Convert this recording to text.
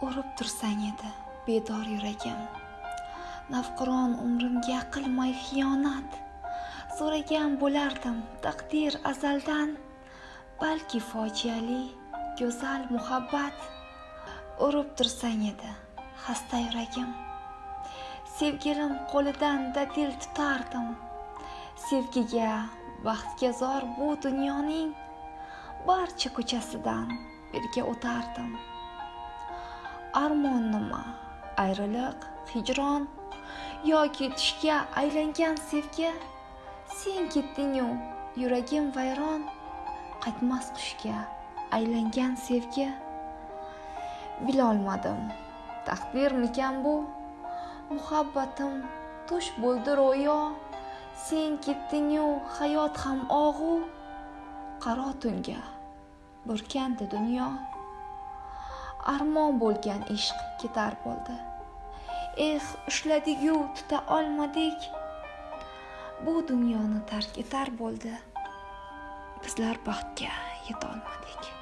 urib tursang edi bedor yuragim. Navqiron umrimga qilmay xiyonat. So'ragan bo'lardim taqdir azaldan balki fojiali go'zal muhabbat. Urib tursang edi xasta yuragim. Sevgilim qo'lidan dadil tutardim. Sevgiga baxtga zor bu dunyoning barcha ko'chasidan birga o'tardim. Armon nima ayriliq hijron yoki tushga aylangan sevgi. Sen ketdingu yuragim vayron qaytmas qushga aylangan sevgi. Bilolmadim taqdirmikan bu? Muhabbatim tush bo'ldi ro'yo. Sen ketdingu hayot ham og'u. Qaro tunga burkandi dunyo. Armon bo'lgan ishq ketar bo'ldi. Eh ushladigu tuta olmadik. Bu dunyoni tark etar bo'ldi. Bizlar baxtga yetolmadik.